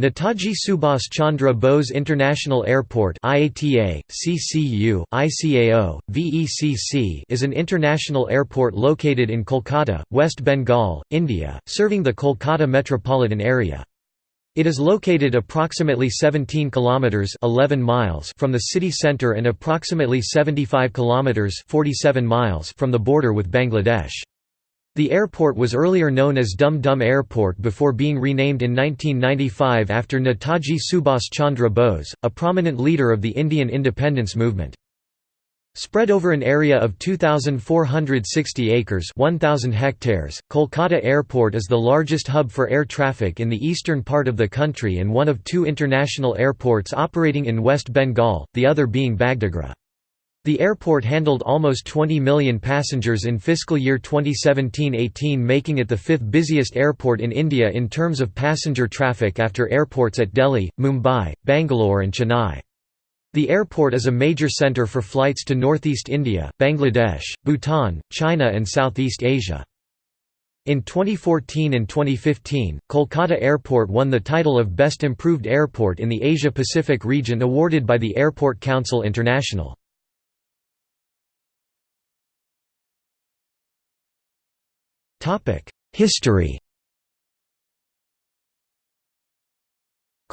Netaji Subhas Chandra Bose International Airport IATA, CCU, ICAO, VECC is an international airport located in Kolkata, West Bengal, India, serving the Kolkata metropolitan area. It is located approximately 17 kilometers 11 miles from the city center and approximately 75 kilometers 47 miles from the border with Bangladesh. The airport was earlier known as Dum Dum Airport before being renamed in 1995 after Netaji Subhas Chandra Bose, a prominent leader of the Indian independence movement. Spread over an area of 2,460 acres 1,000 hectares, Kolkata Airport is the largest hub for air traffic in the eastern part of the country and one of two international airports operating in West Bengal, the other being Bagdogra. The airport handled almost 20 million passengers in fiscal year 2017-18 making it the fifth busiest airport in India in terms of passenger traffic after airports at Delhi, Mumbai, Bangalore and Chennai. The airport is a major centre for flights to northeast India, Bangladesh, Bhutan, China and Southeast Asia. In 2014 and 2015, Kolkata Airport won the title of Best Improved Airport in the Asia-Pacific region awarded by the Airport Council International. History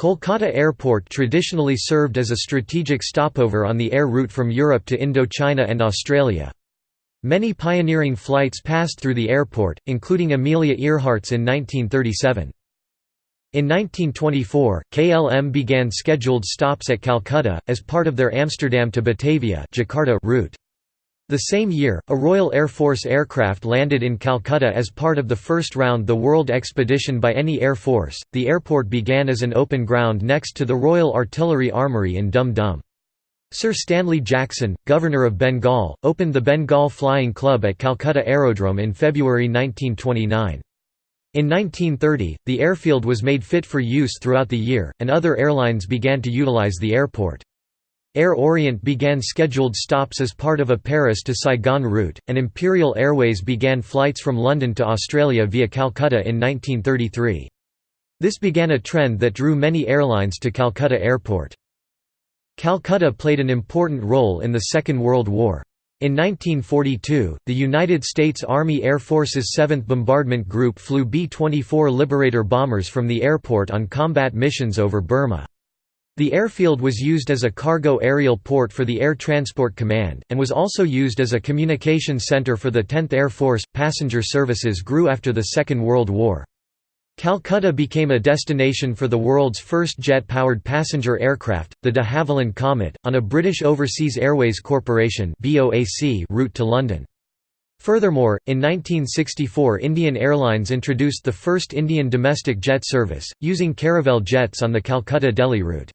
Kolkata Airport traditionally served as a strategic stopover on the air route from Europe to Indochina and Australia. Many pioneering flights passed through the airport, including Amelia Earhart's in 1937. In 1924, KLM began scheduled stops at Calcutta, as part of their Amsterdam to Batavia Jakarta route. The same year, a Royal Air Force aircraft landed in Calcutta as part of the first round the World Expedition by any Air Force. The airport began as an open ground next to the Royal Artillery Armoury in Dum Dum. Sir Stanley Jackson, Governor of Bengal, opened the Bengal Flying Club at Calcutta Aerodrome in February 1929. In 1930, the airfield was made fit for use throughout the year, and other airlines began to utilise the airport. Air Orient began scheduled stops as part of a Paris to Saigon route, and Imperial Airways began flights from London to Australia via Calcutta in 1933. This began a trend that drew many airlines to Calcutta Airport. Calcutta played an important role in the Second World War. In 1942, the United States Army Air Force's 7th Bombardment Group flew B-24 Liberator bombers from the airport on combat missions over Burma. The airfield was used as a cargo aerial port for the Air Transport Command, and was also used as a communication center for the 10th Air Force. Passenger services grew after the Second World War. Calcutta became a destination for the world's first jet-powered passenger aircraft, the de Havilland Comet, on a British Overseas Airways Corporation route to London. Furthermore, in 1964 Indian Airlines introduced the first Indian domestic jet service, using Caravelle jets on the Calcutta-Delhi route.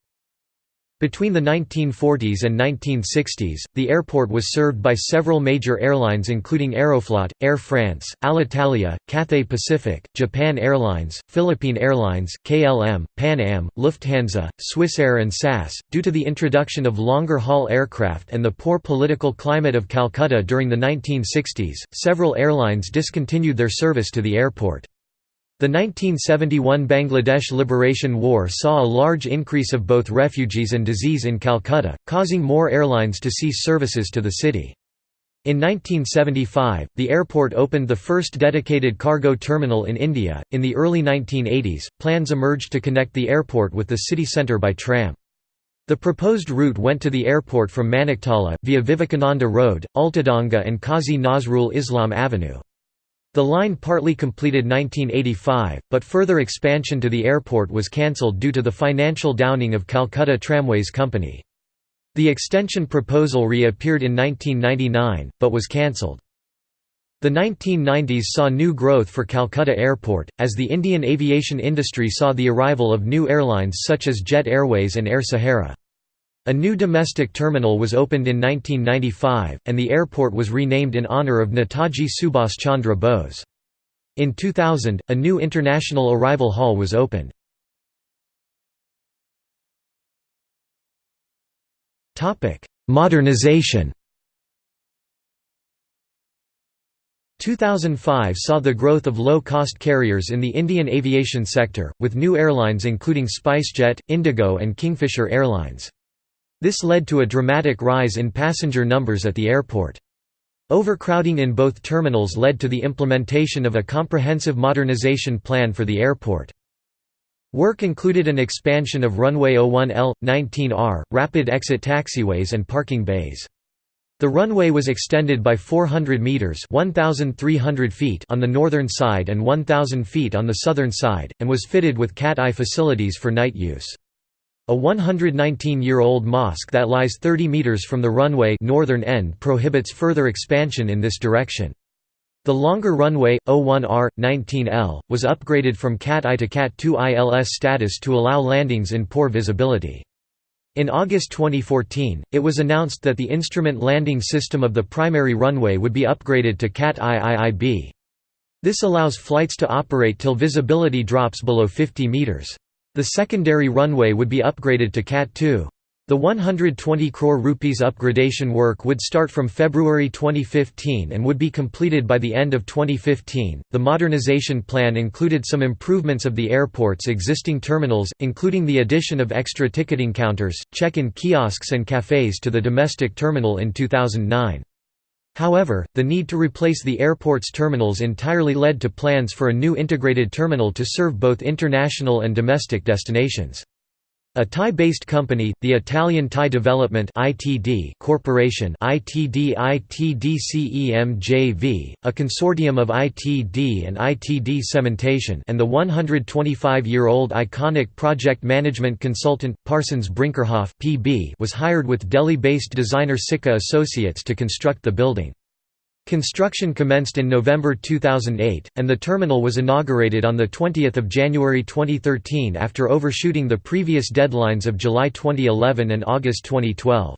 Between the 1940s and 1960s, the airport was served by several major airlines including Aeroflot, Air France, Alitalia, Cathay Pacific, Japan Airlines, Philippine Airlines, KLM, Pan Am, Lufthansa, Swissair and SAS. Due to the introduction of longer haul aircraft and the poor political climate of Calcutta during the 1960s, several airlines discontinued their service to the airport. The 1971 Bangladesh Liberation War saw a large increase of both refugees and disease in Calcutta, causing more airlines to cease services to the city. In 1975, the airport opened the first dedicated cargo terminal in India. In the early 1980s, plans emerged to connect the airport with the city centre by tram. The proposed route went to the airport from Maniktala, via Vivekananda Road, Ultadanga and Qazi Nazrul Islam Avenue. The line partly completed 1985, but further expansion to the airport was cancelled due to the financial downing of Calcutta Tramways Company. The extension proposal reappeared in 1999, but was cancelled. The 1990s saw new growth for Calcutta Airport, as the Indian aviation industry saw the arrival of new airlines such as Jet Airways and Air Sahara. A new domestic terminal was opened in 1995, and the airport was renamed in honour of Netaji Subhas Chandra Bose. In 2000, a new international arrival hall was opened. Modernization 2005 saw the growth of low-cost carriers in the Indian aviation sector, with new airlines including SpiceJet, Indigo and Kingfisher Airlines. This led to a dramatic rise in passenger numbers at the airport. Overcrowding in both terminals led to the implementation of a comprehensive modernization plan for the airport. Work included an expansion of runway 01L, 19R, rapid exit taxiways and parking bays. The runway was extended by 400 meters (1,300 feet) on the northern side and 1,000 feet on the southern side, and was fitted with cat-eye facilities for night use. A 119-year-old mosque that lies 30 meters from the runway northern end prohibits further expansion in this direction. The longer runway, 01R, 19L, was upgraded from Cat-I to Cat-2 ILS status to allow landings in poor visibility. In August 2014, it was announced that the instrument landing system of the primary runway would be upgraded to CAT IIIB. This allows flights to operate till visibility drops below 50 meters. The secondary runway would be upgraded to CAT 2. The 120 crore rupees upgradation work would start from February 2015 and would be completed by the end of 2015. The modernization plan included some improvements of the airport's existing terminals, including the addition of extra ticketing counters, check-in kiosks and cafes to the domestic terminal in 2009. However, the need to replace the airport's terminals entirely led to plans for a new integrated terminal to serve both international and domestic destinations. A Thai-based company, the Italian Thai Development (ITD) Corporation (ITD ITDCEMJV), a consortium of ITD and ITD Cementation, and the 125-year-old iconic project management consultant Parsons Brinckerhoff (PB) was hired with Delhi-based designer Sika Associates to construct the building. Construction commenced in November 2008, and the terminal was inaugurated on 20 January 2013 after overshooting the previous deadlines of July 2011 and August 2012.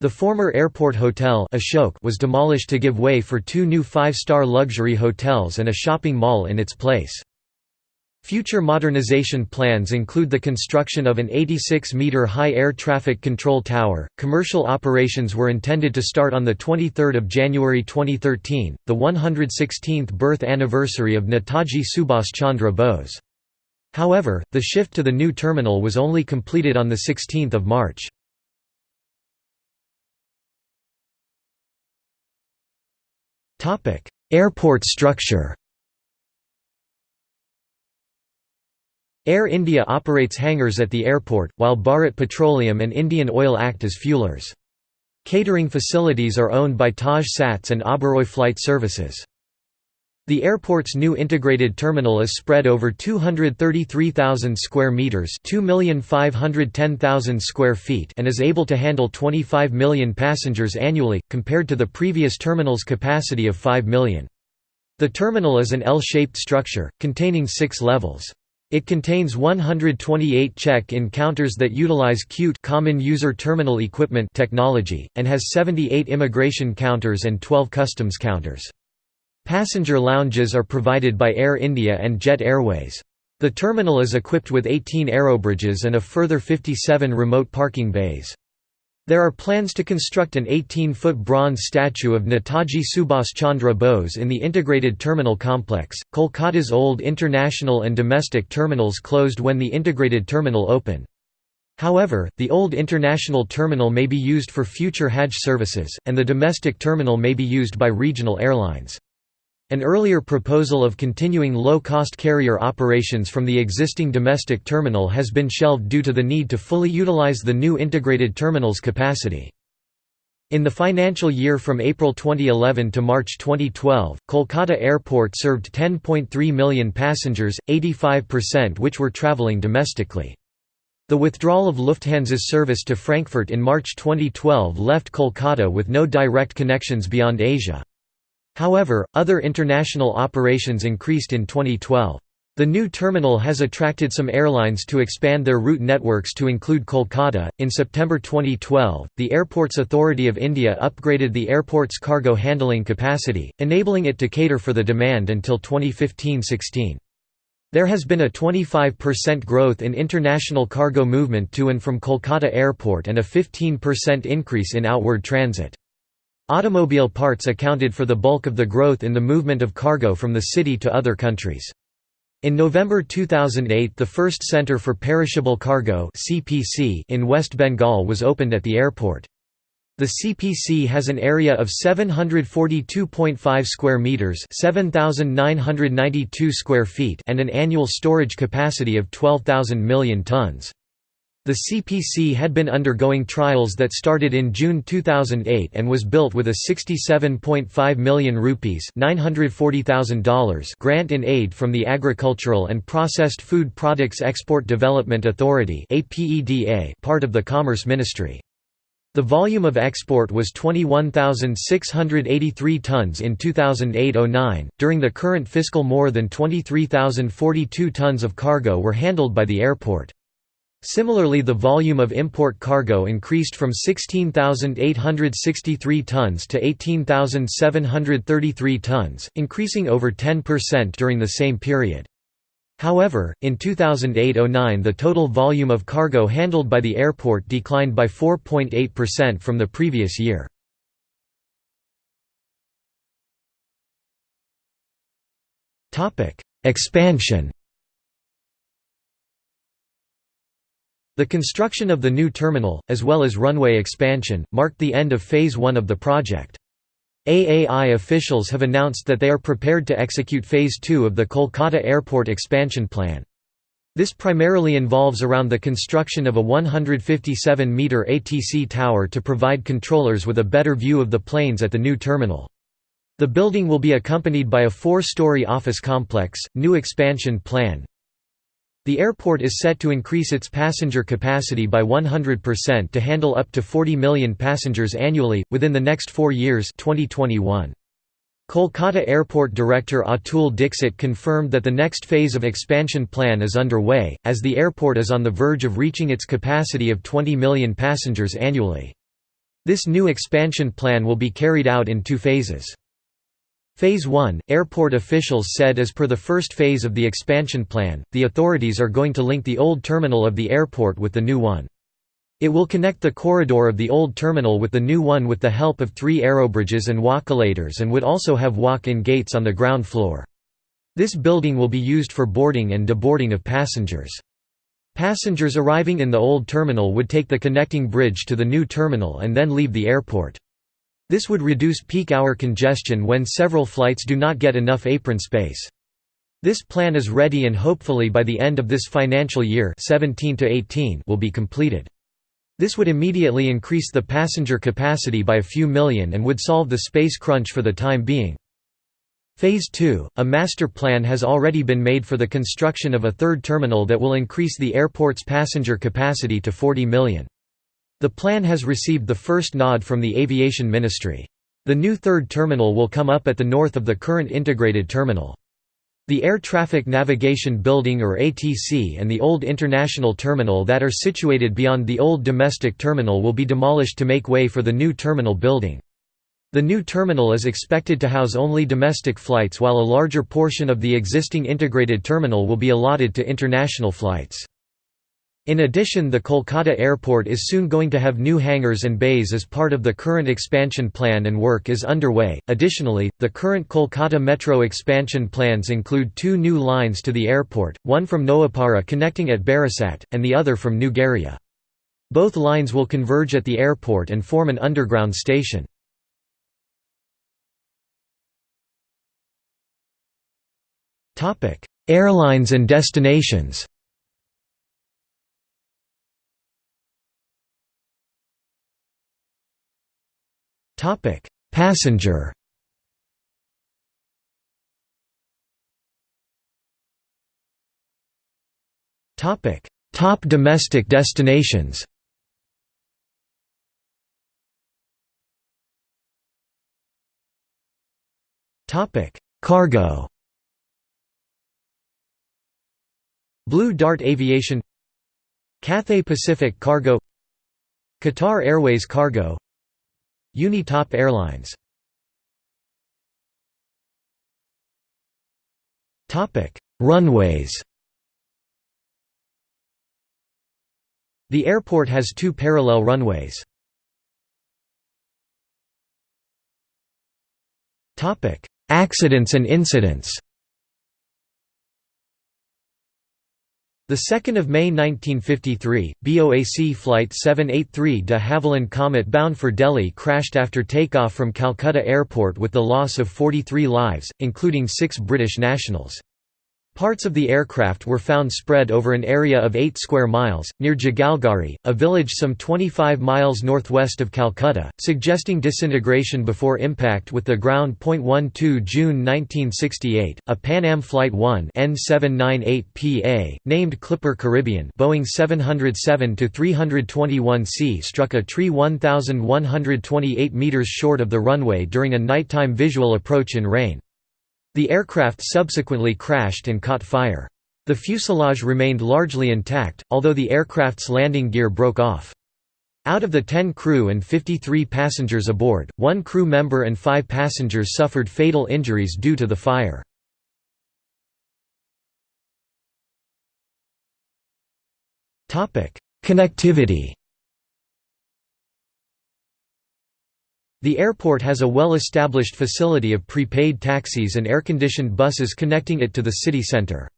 The former airport hotel Ashok was demolished to give way for two new five-star luxury hotels and a shopping mall in its place. Future modernization plans include the construction of an 86-meter high air traffic control tower. Commercial operations were intended to start on the 23rd of January 2013, the 116th birth anniversary of Netaji Subhas Chandra Bose. However, the shift to the new terminal was only completed on the 16th of March. Topic: Airport structure. Air India operates hangars at the airport, while Bharat Petroleum and Indian Oil act as fuelers. Catering facilities are owned by Taj Sats and Oberoi Flight Services. The airport's new integrated terminal is spread over 233,000 square meters, 2,510,000 square feet, and is able to handle 25 million passengers annually compared to the previous terminal's capacity of 5 million. The terminal is an L-shaped structure containing 6 levels. It contains 128 check-in counters that utilize CUTE Common User Terminal Equipment technology, and has 78 immigration counters and 12 customs counters. Passenger lounges are provided by Air India and Jet Airways. The terminal is equipped with 18 aerobridges and a further 57 remote parking bays. There are plans to construct an 18-foot bronze statue of Netaji Subhas Chandra Bose in the integrated terminal complex. Kolkata's old international and domestic terminals closed when the integrated terminal opened. However, the old international terminal may be used for future Hajj services, and the domestic terminal may be used by regional airlines. An earlier proposal of continuing low-cost carrier operations from the existing domestic terminal has been shelved due to the need to fully utilize the new integrated terminal's capacity. In the financial year from April 2011 to March 2012, Kolkata Airport served 10.3 million passengers, 85% which were travelling domestically. The withdrawal of Lufthansa's service to Frankfurt in March 2012 left Kolkata with no direct connections beyond Asia. However, other international operations increased in 2012. The new terminal has attracted some airlines to expand their route networks to include Kolkata. In September 2012, the Airports Authority of India upgraded the airport's cargo handling capacity, enabling it to cater for the demand until 2015-16. There has been a 25% growth in international cargo movement to and from Kolkata Airport and a 15% increase in outward transit. Automobile parts accounted for the bulk of the growth in the movement of cargo from the city to other countries. In November 2008 the first Centre for Perishable Cargo in West Bengal was opened at the airport. The CPC has an area of 742.5 square meters, 7992 square feet, and an annual storage capacity of 12,000 million tons. The CPC had been undergoing trials that started in June 2008 and was built with a 67.5 million rupees $940,000 grant in aid from the Agricultural and Processed Food Products Export Development Authority part of the Commerce Ministry. The volume of export was 21,683 tons in 2008–09. During the current fiscal, more than 23,042 tons of cargo were handled by the airport. Similarly the volume of import cargo increased from 16,863 tons to 18,733 tons, increasing over 10% during the same period. However, in 2008–09 the total volume of cargo handled by the airport declined by 4.8% from the previous year. Expansion The construction of the new terminal, as well as runway expansion, marked the end of Phase 1 of the project. AAI officials have announced that they are prepared to execute Phase 2 of the Kolkata Airport expansion plan. This primarily involves around the construction of a 157-metre ATC tower to provide controllers with a better view of the planes at the new terminal. The building will be accompanied by a four-story office complex, new expansion plan, the airport is set to increase its passenger capacity by 100% to handle up to 40 million passengers annually, within the next four years 2021. Kolkata Airport Director Atul Dixit confirmed that the next phase of expansion plan is underway, as the airport is on the verge of reaching its capacity of 20 million passengers annually. This new expansion plan will be carried out in two phases. Phase 1, airport officials said as per the first phase of the expansion plan, the authorities are going to link the old terminal of the airport with the new one. It will connect the corridor of the old terminal with the new one with the help of three aerobridges and walkolators and would also have walk-in gates on the ground floor. This building will be used for boarding and deboarding of passengers. Passengers arriving in the old terminal would take the connecting bridge to the new terminal and then leave the airport. This would reduce peak hour congestion when several flights do not get enough apron space. This plan is ready and hopefully by the end of this financial year 17 to 18 will be completed. This would immediately increase the passenger capacity by a few million and would solve the space crunch for the time being. Phase 2, a master plan has already been made for the construction of a third terminal that will increase the airport's passenger capacity to 40 million. The plan has received the first nod from the Aviation Ministry. The new third terminal will come up at the north of the current integrated terminal. The Air Traffic Navigation Building or ATC and the old international terminal that are situated beyond the old domestic terminal will be demolished to make way for the new terminal building. The new terminal is expected to house only domestic flights while a larger portion of the existing integrated terminal will be allotted to international flights. In addition the Kolkata airport is soon going to have new hangars and bays as part of the current expansion plan and work is underway. Additionally, the current Kolkata metro expansion plans include two new lines to the airport, one from Noapara connecting at Barasat, and the other from New Garia. Both lines will converge at the airport and form an underground station. Airlines and destinations Topic: Passenger. Topic: Top domestic destinations. Topic: Cargo. Blue Dart Aviation Cathay Pacific Cargo Qatar Airways Cargo Unitop Airlines. Runways. The airport has two parallel runways. Accidents and incidents The 2nd of May 1953, BOAC flight 783 de Havilland Comet bound for Delhi crashed after takeoff from Calcutta Airport with the loss of 43 lives, including 6 British nationals. Parts of the aircraft were found spread over an area of 8 square miles, near Jagalgari, a village some 25 miles northwest of Calcutta, suggesting disintegration before impact with the ground. 12 June 1968, a Pan Am Flight 1 N798PA, named Clipper Caribbean Boeing 707-321C struck a tree 1,128 metres short of the runway during a nighttime visual approach in rain. The aircraft subsequently crashed and caught fire. The fuselage remained largely intact, although the aircraft's landing gear broke off. Out of the 10 crew and 53 passengers aboard, one crew member and five passengers suffered fatal injuries due to the fire. Connectivity The airport has a well-established facility of prepaid taxis and air-conditioned buses connecting it to the city centre.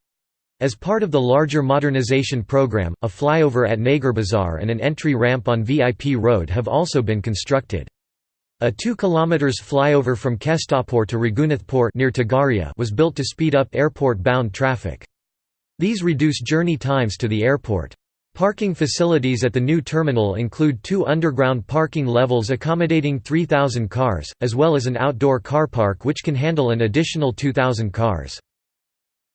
As part of the larger modernization program, a flyover at Nagar Bazaar and an entry ramp on VIP Road have also been constructed. A 2 km flyover from Kestapur to Raghunathpur near Tagaria was built to speed up airport-bound traffic. These reduce journey times to the airport. Parking facilities at the new terminal include two underground parking levels accommodating 3,000 cars, as well as an outdoor car park which can handle an additional 2,000 cars.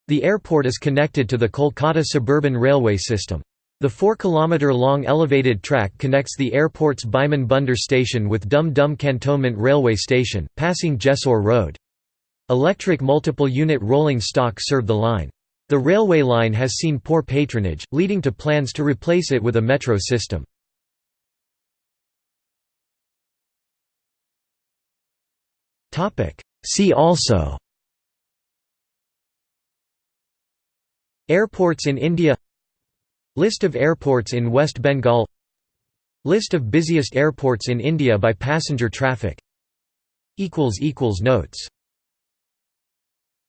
The airport is connected to the Kolkata suburban railway system. The 4-kilometre-long elevated track connects the airport's Biman Bunder station with Dum Dum Cantonment railway station, passing Jessore Road. Electric multiple-unit rolling stock serve the line. The railway line has seen poor patronage, leading to plans to replace it with a metro system. See also Airports in India List of airports in West Bengal List of busiest airports in India by passenger traffic Notes